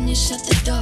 when you shut the door.